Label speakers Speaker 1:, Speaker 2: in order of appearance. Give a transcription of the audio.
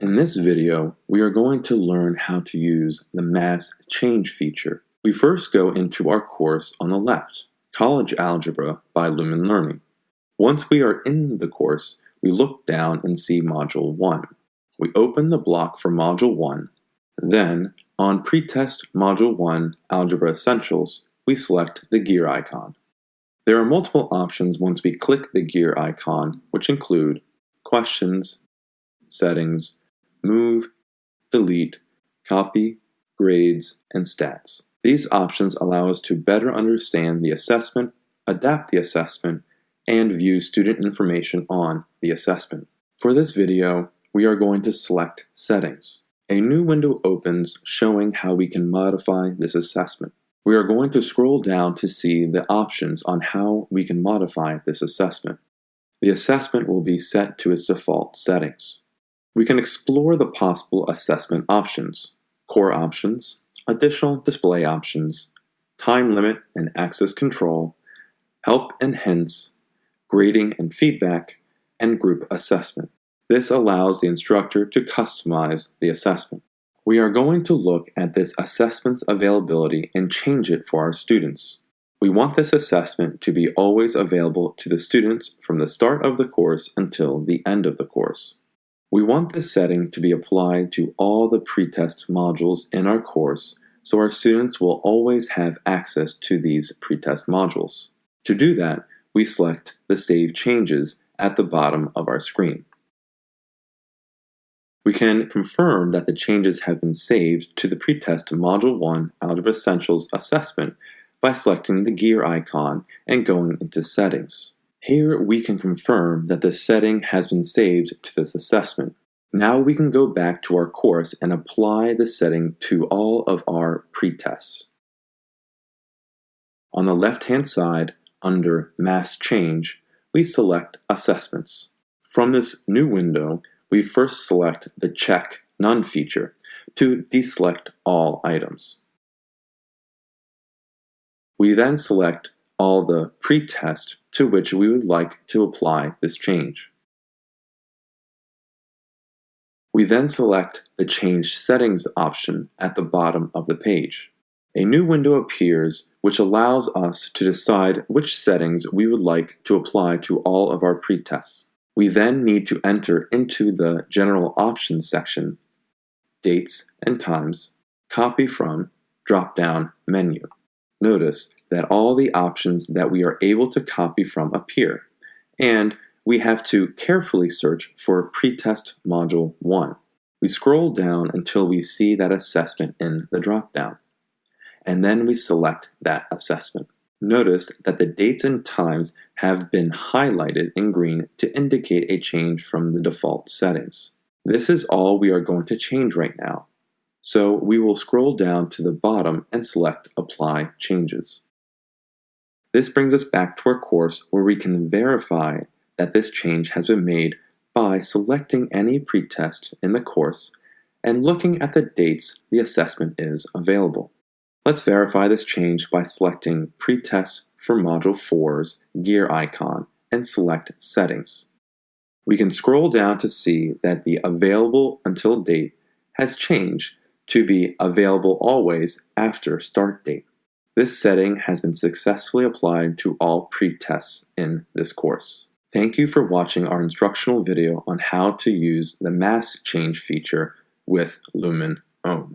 Speaker 1: In this video, we are going to learn how to use the mass change feature. We first go into our course on the left, College Algebra by Lumen Learning. Once we are in the course, we look down and see Module 1. We open the block for Module 1, then on Pretest Module 1 Algebra Essentials, we select the gear icon. There are multiple options once we click the gear icon, which include questions, settings, move, delete, copy, grades, and stats. These options allow us to better understand the assessment, adapt the assessment, and view student information on the assessment. For this video, we are going to select Settings. A new window opens showing how we can modify this assessment. We are going to scroll down to see the options on how we can modify this assessment. The assessment will be set to its default settings. We can explore the possible assessment options, core options, additional display options, time limit and access control, help and hints, grading and feedback, and group assessment. This allows the instructor to customize the assessment. We are going to look at this assessment's availability and change it for our students. We want this assessment to be always available to the students from the start of the course until the end of the course. We want this setting to be applied to all the pretest modules in our course so our students will always have access to these pretest modules. To do that, we select the Save Changes at the bottom of our screen. We can confirm that the changes have been saved to the pretest Module 1 Algebra Essentials assessment by selecting the gear icon and going into Settings. Here we can confirm that the setting has been saved to this assessment. Now we can go back to our course and apply the setting to all of our pretests. On the left-hand side, under Mass Change, we select Assessments. From this new window, we first select the Check None feature to deselect all items. We then select all the pretest to which we would like to apply this change. We then select the Change Settings option at the bottom of the page. A new window appears which allows us to decide which settings we would like to apply to all of our pretests. We then need to enter into the General Options section, Dates and Times, Copy From, drop-down menu. Notice that all the options that we are able to copy from appear, and we have to carefully search for Pretest Module 1. We scroll down until we see that assessment in the dropdown, and then we select that assessment. Notice that the dates and times have been highlighted in green to indicate a change from the default settings. This is all we are going to change right now, so we will scroll down to the bottom and select Apply Changes. This brings us back to our course where we can verify that this change has been made by selecting any pretest in the course and looking at the dates the assessment is available. Let's verify this change by selecting Pretest for Module 4's gear icon and select Settings. We can scroll down to see that the Available Until date has changed to be Available Always after Start date. This setting has been successfully applied to all pretests in this course. Thank you for watching our instructional video on how to use the mass change feature with Lumen OHM.